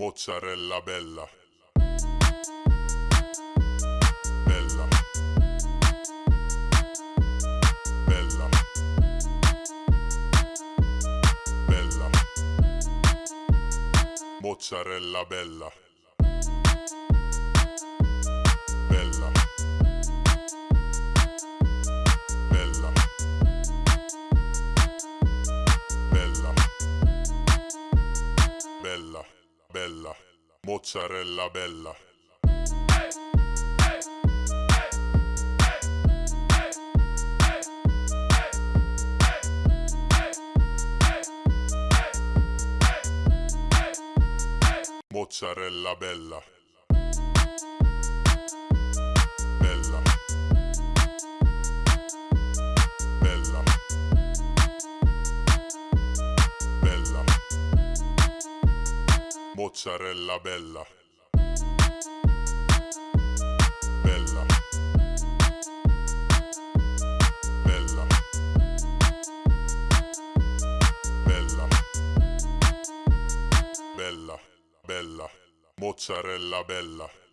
Mozzarella bella. Bella. Bella. Bella. Mozzarella bella. Bella. Mozzarella bella. Mozzarella. Bella. Mozzarella bella. Bella. Bella. Bella. Bella. Bella. Mozzarella bella.